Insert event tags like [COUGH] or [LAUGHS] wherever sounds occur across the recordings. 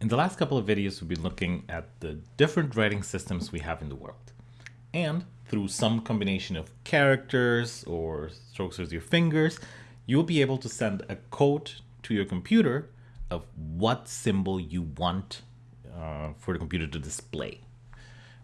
In the last couple of videos, we've been looking at the different writing systems we have in the world. And through some combination of characters or strokes with your fingers, you'll be able to send a code to your computer of what symbol you want uh, for the computer to display.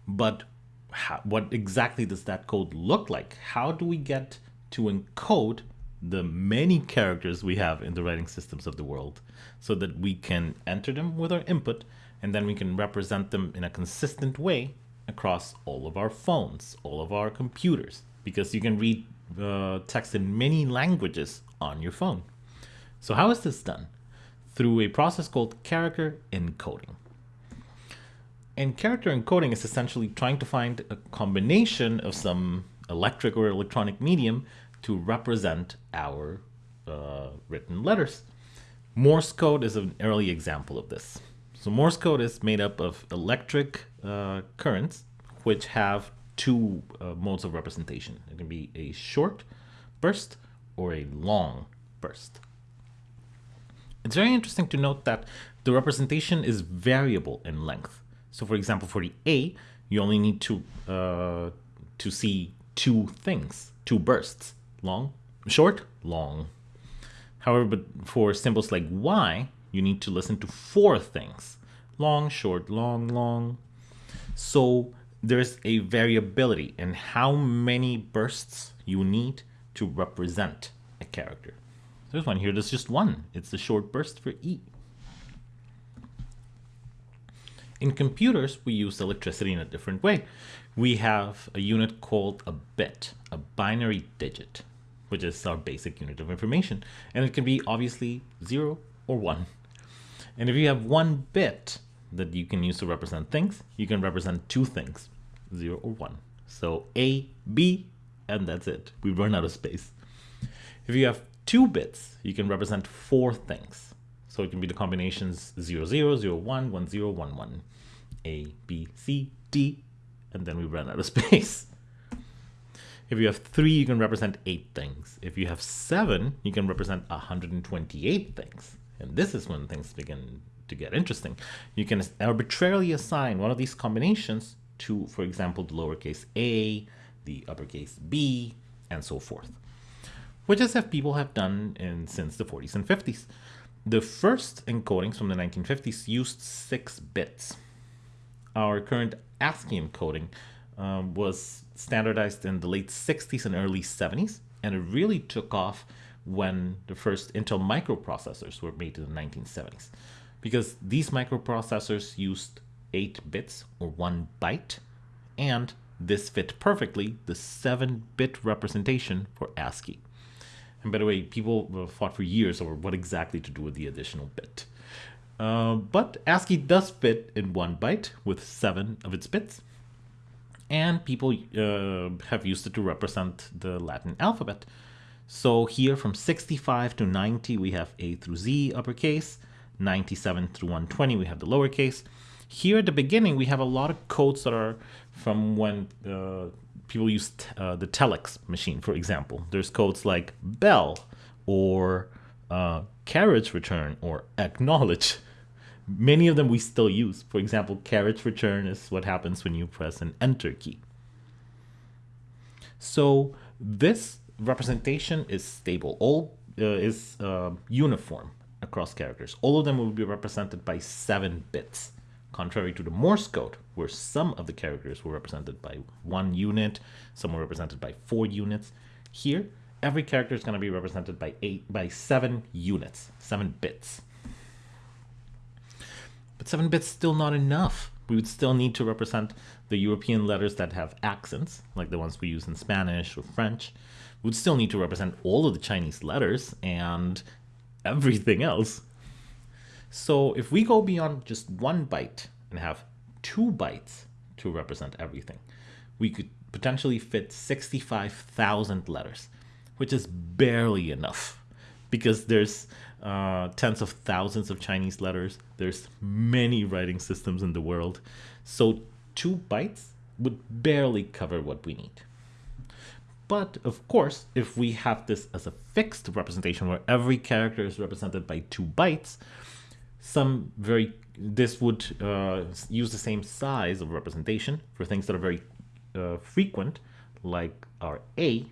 But how, what exactly does that code look like? How do we get to encode the many characters we have in the writing systems of the world so that we can enter them with our input and then we can represent them in a consistent way across all of our phones, all of our computers, because you can read uh, text in many languages on your phone. So how is this done? Through a process called character encoding. And character encoding is essentially trying to find a combination of some electric or electronic medium to represent our uh, written letters. Morse code is an early example of this. So Morse code is made up of electric uh, currents, which have two uh, modes of representation. It can be a short burst or a long burst. It's very interesting to note that the representation is variable in length. So for example, for the A, you only need to, uh, to see two things, two bursts long, short, long. However, but for symbols like Y, you need to listen to four things. Long, short, long, long. So there's a variability in how many bursts you need to represent a character. There's one here, there's just one. It's the short burst for E. In computers, we use electricity in a different way. We have a unit called a bit, a binary digit which is our basic unit of information. And it can be obviously zero or one. And if you have one bit that you can use to represent things, you can represent two things, zero or one. So A, B, and that's it. We run out of space. If you have two bits, you can represent four things. So it can be the combinations 0, 0, 0, 1, 1, 0, 1, 1, A, B, C, D, and then we run out of [LAUGHS] space. If you have three, you can represent eight things. If you have seven, you can represent 128 things. And this is when things begin to get interesting. You can arbitrarily assign one of these combinations to, for example, the lowercase a, the uppercase b, and so forth. Which is what people have done in, since the 40s and 50s. The first encodings from the 1950s used six bits. Our current ASCII encoding um, was standardized in the late 60s and early 70s, and it really took off when the first Intel microprocessors were made in the 1970s. Because these microprocessors used 8 bits or 1 byte, and this fit perfectly the 7-bit representation for ASCII. And by the way, people fought for years over what exactly to do with the additional bit. Uh, but ASCII does fit in 1 byte with 7 of its bits, and people uh, have used it to represent the Latin alphabet. So here from 65 to 90, we have A through Z uppercase, 97 through 120, we have the lowercase. Here at the beginning, we have a lot of codes that are from when uh, people used uh, the telex machine, for example. There's codes like bell or uh, carriage return or acknowledge. Many of them we still use. For example, carriage return is what happens when you press an enter key. So this representation is stable, all uh, is uh, uniform across characters. All of them will be represented by seven bits, contrary to the Morse code, where some of the characters were represented by one unit, some were represented by four units. Here, every character is going to be represented by eight by seven units, seven bits. But 7 bits still not enough. We would still need to represent the European letters that have accents, like the ones we use in Spanish or French. We would still need to represent all of the Chinese letters and everything else. So if we go beyond just one byte and have two bytes to represent everything, we could potentially fit 65,000 letters, which is barely enough because there's uh, tens of thousands of Chinese letters. There's many writing systems in the world. So two bytes would barely cover what we need. But of course, if we have this as a fixed representation where every character is represented by two bytes, some very this would uh, use the same size of representation for things that are very uh, frequent, like our A,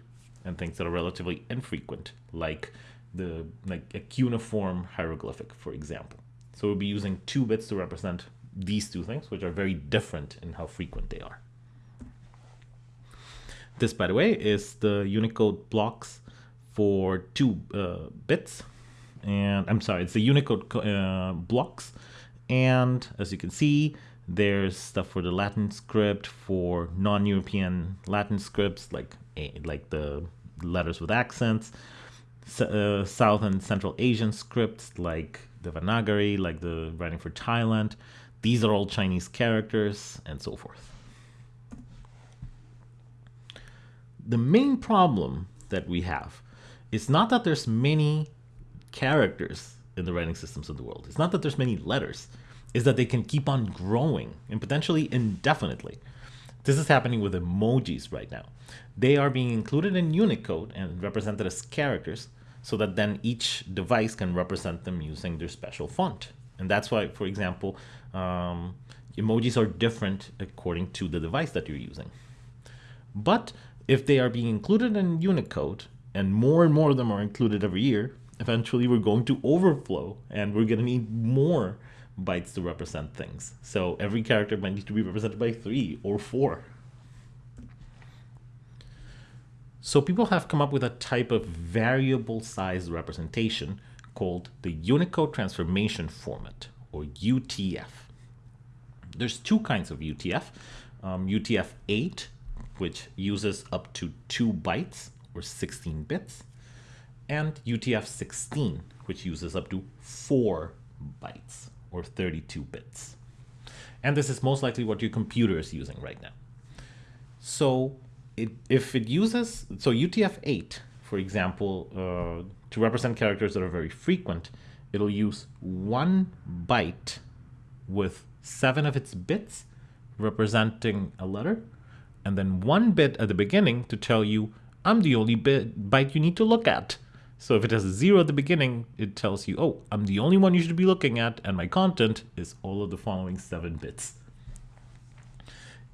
and things that are relatively infrequent, like the like a cuneiform hieroglyphic, for example. So we'll be using two bits to represent these two things, which are very different in how frequent they are. This, by the way, is the Unicode blocks for two uh, bits. And I'm sorry, it's the Unicode uh, blocks. And as you can see, there's stuff for the Latin script, for non-European Latin scripts, like like the letters with accents, uh, South and Central Asian scripts, like the Devanagari, like the writing for Thailand. These are all Chinese characters, and so forth. The main problem that we have is not that there's many characters in the writing systems of the world. It's not that there's many letters. Is that they can keep on growing and potentially indefinitely. This is happening with emojis right now. They are being included in Unicode and represented as characters so that then each device can represent them using their special font. And that's why, for example, um, emojis are different according to the device that you're using. But if they are being included in Unicode, and more and more of them are included every year, eventually we're going to overflow and we're going to need more bytes to represent things. So every character might need to be represented by three or four. So people have come up with a type of variable size representation called the Unicode Transformation Format, or UTF. There's two kinds of UTF. Um, UTF-8, which uses up to 2 bytes, or 16 bits, and UTF-16, which uses up to 4 bytes, or 32 bits. And this is most likely what your computer is using right now. So it, if it uses, so UTF-8, for example, uh, to represent characters that are very frequent, it'll use one byte with seven of its bits representing a letter, and then one bit at the beginning to tell you, I'm the only bit, byte you need to look at. So if it has a zero at the beginning, it tells you, oh, I'm the only one you should be looking at, and my content is all of the following seven bits.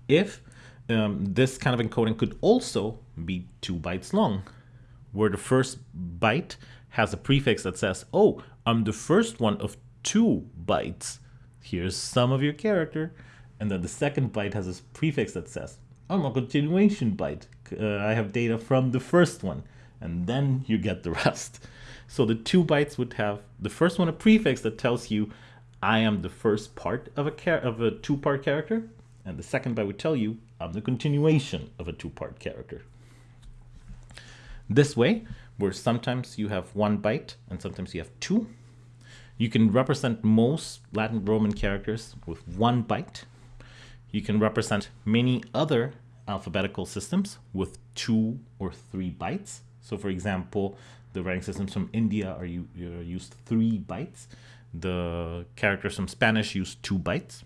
If um, this kind of encoding could also be two bytes long, where the first byte has a prefix that says, oh, I'm the first one of two bytes. Here's some of your character. And then the second byte has a prefix that says, I'm a continuation byte. Uh, I have data from the first one. And then you get the [LAUGHS] rest. So the two bytes would have the first one a prefix that tells you I am the first part of a of a two-part character, and the second byte would tell you I'm the continuation of a two-part character. This way, where sometimes you have one byte and sometimes you have two, you can represent most Latin Roman characters with one byte. You can represent many other alphabetical systems with two or three bytes. So for example, the writing systems from India are uh, used three bytes. The characters from Spanish use two bytes.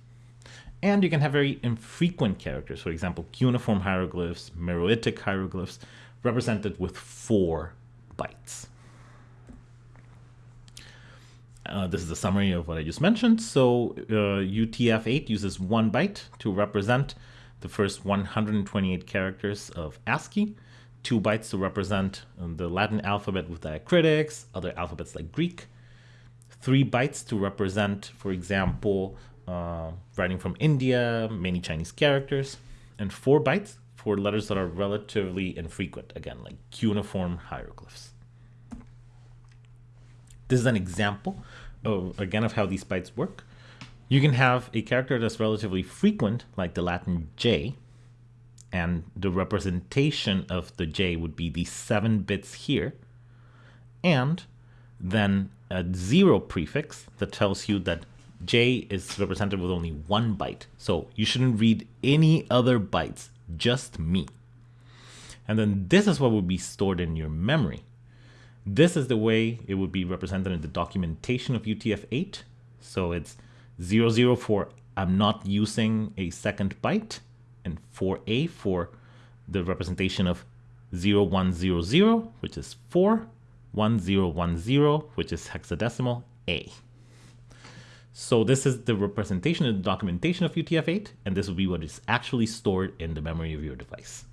And you can have very infrequent characters, for example, cuneiform hieroglyphs, Meroitic hieroglyphs, represented with four bytes. Uh, this is a summary of what I just mentioned. So uh, UTF-8 uses one byte to represent the first 128 characters of ASCII, two bytes to represent um, the Latin alphabet with diacritics, other alphabets like Greek, three bytes to represent, for example, uh, writing from India, many Chinese characters, and four bytes for letters that are relatively infrequent, again, like cuneiform hieroglyphs. This is an example, of, again, of how these bytes work. You can have a character that's relatively frequent, like the Latin J, and the representation of the J would be these seven bits here, and then a zero prefix that tells you that J is represented with only one byte. So you shouldn't read any other bytes, just me. And then this is what would be stored in your memory. This is the way it would be represented in the documentation of UTF-8. So it's 00 for I'm not using a second byte, and 4A for the representation of 0100, which is 4, 1010, which is hexadecimal A. So this is the representation and documentation of UTF-8, and this will be what is actually stored in the memory of your device.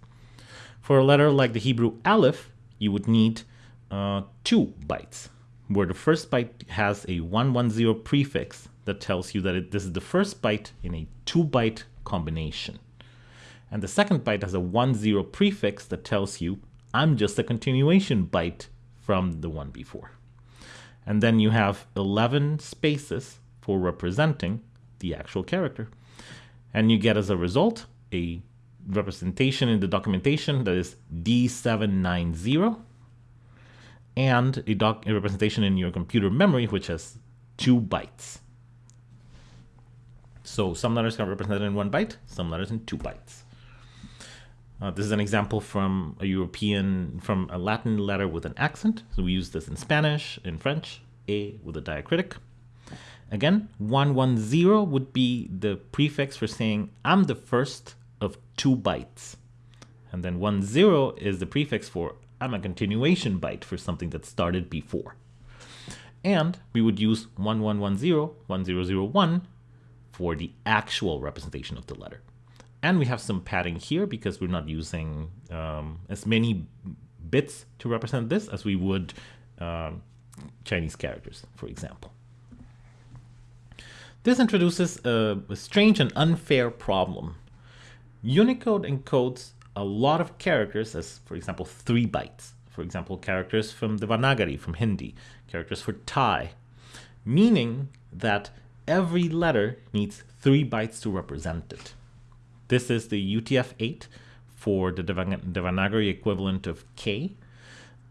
For a letter like the Hebrew Aleph, you would need uh, two bytes, where the first byte has a 110 prefix that tells you that it, this is the first byte in a two byte combination. And the second byte has a 10 prefix that tells you I'm just a continuation byte from the one before. And then you have 11 spaces for representing the actual character. And you get as a result a representation in the documentation that is D790 and a, doc a representation in your computer memory which has two bytes. So some letters are represented in one byte, some letters in two bytes. Uh, this is an example from a European, from a Latin letter with an accent. So we use this in Spanish, in French, A with a diacritic. Again, 110 would be the prefix for saying I'm the first of two bytes. And then 10 is the prefix for I'm a continuation byte for something that started before. And we would use 1110, 1001 for the actual representation of the letter. And we have some padding here because we're not using um, as many bits to represent this as we would um, Chinese characters, for example. This introduces a, a strange and unfair problem. Unicode encodes a lot of characters as, for example, three bytes. For example, characters from Devanagari, from Hindi, characters for Thai, meaning that every letter needs three bytes to represent it. This is the UTF-8 for the Devanagari equivalent of K,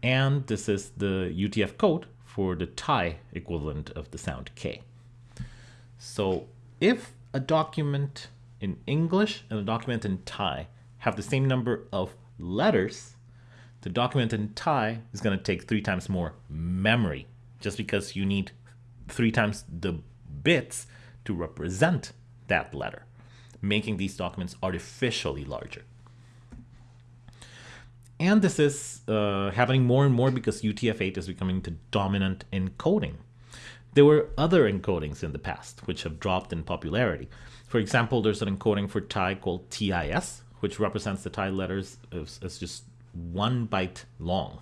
and this is the UTF code for the Thai equivalent of the sound K. So if a document in English and a document in Thai have the same number of letters, the document in Thai is going to take three times more memory just because you need three times the bits to represent that letter making these documents artificially larger. And this is uh, happening more and more because UTF-8 is becoming the dominant encoding. There were other encodings in the past which have dropped in popularity. For example, there's an encoding for Thai called TIS, which represents the Thai letters as, just one byte long.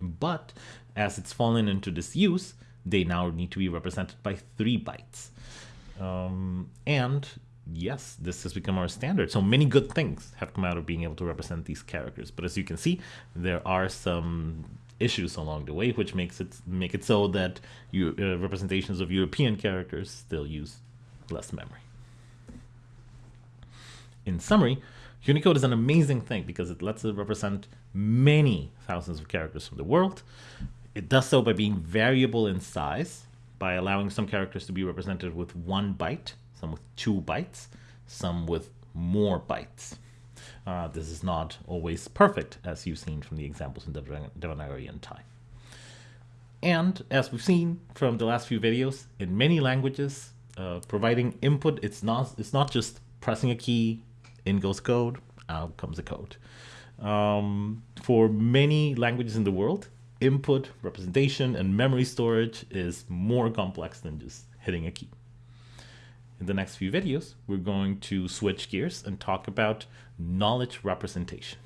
But as it's fallen into disuse, they now need to be represented by three bytes. Um, and yes, this has become our standard. So many good things have come out of being able to represent these characters. But as you can see, there are some issues along the way, which makes it make it so that you, uh, representations of European characters still use less memory. In summary, Unicode is an amazing thing because it lets it represent many thousands of characters from the world. It does so by being variable in size, by allowing some characters to be represented with one byte some with two bytes, some with more bytes. Uh, this is not always perfect, as you've seen from the examples in Devanagari and Thai. And as we've seen from the last few videos, in many languages, uh, providing input, it's not, it's not just pressing a key, in goes code, out comes the code. Um, for many languages in the world, input, representation, and memory storage is more complex than just hitting a key. In the next few videos, we're going to switch gears and talk about knowledge representation.